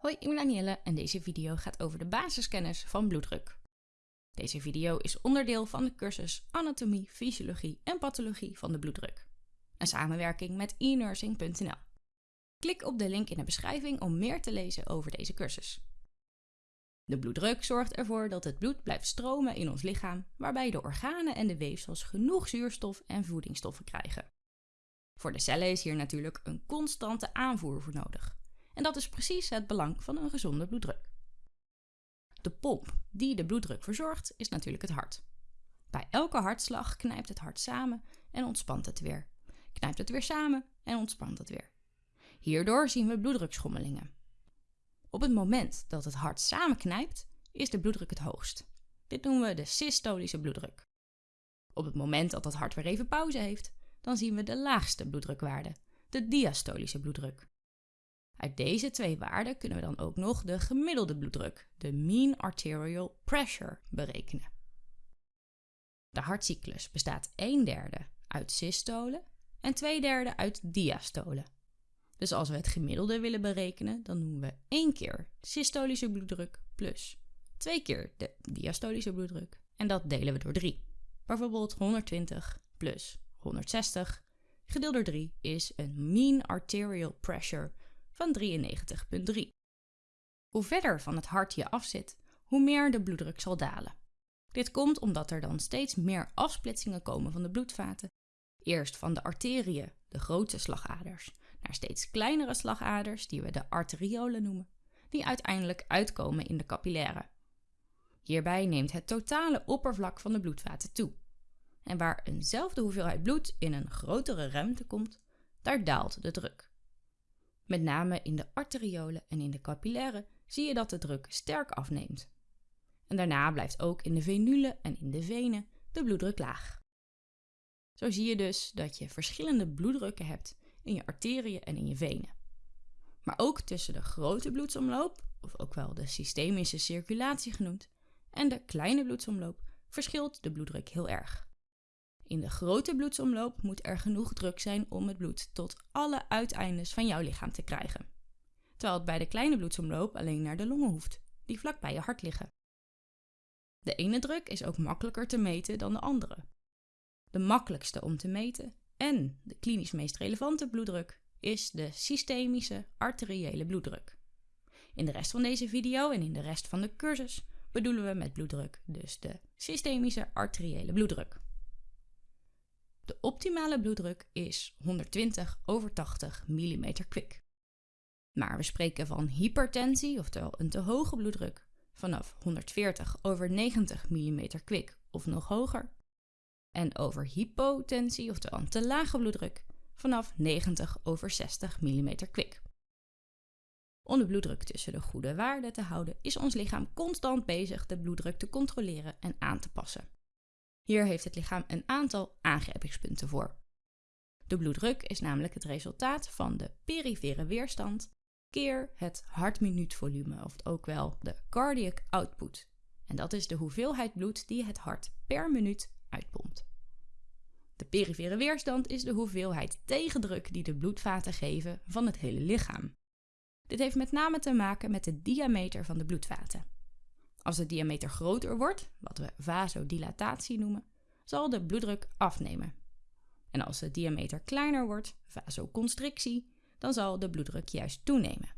Hoi, ik ben Danielle en deze video gaat over de basiskennis van bloeddruk. Deze video is onderdeel van de cursus Anatomie, Fysiologie en Pathologie van de bloeddruk. Een samenwerking met enursing.nl. Klik op de link in de beschrijving om meer te lezen over deze cursus. De bloeddruk zorgt ervoor dat het bloed blijft stromen in ons lichaam, waarbij de organen en de weefsels genoeg zuurstof en voedingsstoffen krijgen. Voor de cellen is hier natuurlijk een constante aanvoer voor nodig. En dat is precies het belang van een gezonde bloeddruk. De pomp die de bloeddruk verzorgt is natuurlijk het hart. Bij elke hartslag knijpt het hart samen en ontspant het weer. Knijpt het weer samen en ontspant het weer. Hierdoor zien we bloeddrukschommelingen. Op het moment dat het hart samenknijpt, is de bloeddruk het hoogst. Dit noemen we de systolische bloeddruk. Op het moment dat het hart weer even pauze heeft, dan zien we de laagste bloeddrukwaarde, de diastolische bloeddruk. Uit deze twee waarden kunnen we dan ook nog de gemiddelde bloeddruk, de mean arterial pressure, berekenen. De hartcyclus bestaat 1 derde uit systolen en 2 derde uit diastolen. Dus als we het gemiddelde willen berekenen, dan doen we 1 keer systolische bloeddruk plus 2 keer de diastolische bloeddruk. En dat delen we door 3. Bijvoorbeeld 120 plus 160 gedeeld door 3 is een mean arterial pressure van 93,3. Hoe verder van het hart je afzit, hoe meer de bloeddruk zal dalen. Dit komt omdat er dan steeds meer afsplitsingen komen van de bloedvaten. Eerst van de arteriën, de grote slagaders, naar steeds kleinere slagaders, die we de arteriolen noemen, die uiteindelijk uitkomen in de capillaren. Hierbij neemt het totale oppervlak van de bloedvaten toe. En waar eenzelfde hoeveelheid bloed in een grotere ruimte komt, daar daalt de druk. Met name in de arteriolen en in de capillaren zie je dat de druk sterk afneemt. En daarna blijft ook in de venulen en in de venen de bloeddruk laag. Zo zie je dus dat je verschillende bloeddrukken hebt in je arteriën en in je venen. Maar ook tussen de grote bloedsomloop, of ook wel de systemische circulatie genoemd, en de kleine bloedsomloop verschilt de bloeddruk heel erg. In de grote bloedsomloop moet er genoeg druk zijn om het bloed tot alle uiteindes van jouw lichaam te krijgen. Terwijl het bij de kleine bloedsomloop alleen naar de longen hoeft, die vlak bij je hart liggen. De ene druk is ook makkelijker te meten dan de andere. De makkelijkste om te meten en de klinisch meest relevante bloeddruk is de systemische arteriële bloeddruk. In de rest van deze video en in de rest van de cursus bedoelen we met bloeddruk dus de systemische arteriële bloeddruk. De optimale bloeddruk is 120 over 80 mm kwik. Maar we spreken van hypertensie, oftewel een te hoge bloeddruk, vanaf 140 over 90 mm kwik of nog hoger. En over hypotensie, oftewel een te lage bloeddruk, vanaf 90 over 60 mm kwik. Om de bloeddruk tussen de goede waarden te houden, is ons lichaam constant bezig de bloeddruk te controleren en aan te passen. Hier heeft het lichaam een aantal aangrijpingspunten voor. De bloeddruk is namelijk het resultaat van de perifere weerstand keer het hartminuutvolume, of ook wel de cardiac output. En dat is de hoeveelheid bloed die het hart per minuut uitpompt. De perifere weerstand is de hoeveelheid tegendruk die de bloedvaten geven van het hele lichaam. Dit heeft met name te maken met de diameter van de bloedvaten. Als de diameter groter wordt, wat we vasodilatatie noemen, zal de bloeddruk afnemen. En als de diameter kleiner wordt, vasoconstrictie, dan zal de bloeddruk juist toenemen.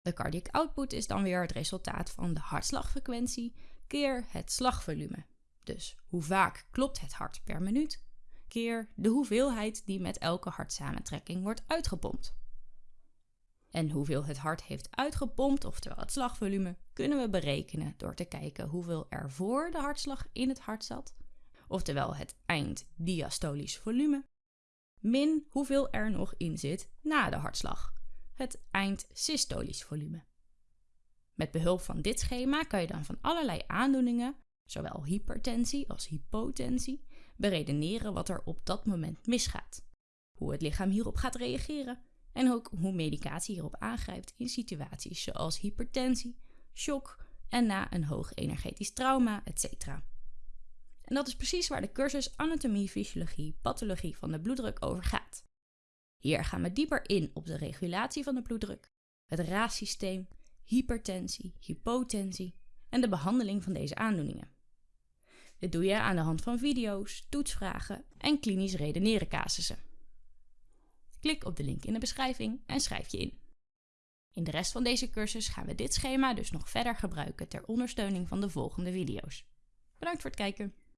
De cardiac output is dan weer het resultaat van de hartslagfrequentie keer het slagvolume. Dus hoe vaak klopt het hart per minuut, keer de hoeveelheid die met elke hartsamentrekking wordt uitgepompt. En hoeveel het hart heeft uitgepompt, oftewel het slagvolume, kunnen we berekenen door te kijken hoeveel er voor de hartslag in het hart zat, oftewel het einddiastolisch volume, min hoeveel er nog in zit na de hartslag, het eindsystolisch volume. Met behulp van dit schema kan je dan van allerlei aandoeningen, zowel hypertensie als hypotensie, beredeneren wat er op dat moment misgaat, hoe het lichaam hierop gaat reageren en ook hoe medicatie hierop aangrijpt in situaties zoals hypertensie, shock en na een hoog energetisch trauma, etc. En dat is precies waar de cursus Anatomie, Fysiologie, Pathologie van de bloeddruk over gaat. Hier gaan we dieper in op de regulatie van de bloeddruk, het raassysteem hypertensie, hypotensie en de behandeling van deze aandoeningen. Dit doe je aan de hand van video's, toetsvragen en klinisch redeneren casussen. Klik op de link in de beschrijving en schrijf je in. In de rest van deze cursus gaan we dit schema dus nog verder gebruiken ter ondersteuning van de volgende video's. Bedankt voor het kijken!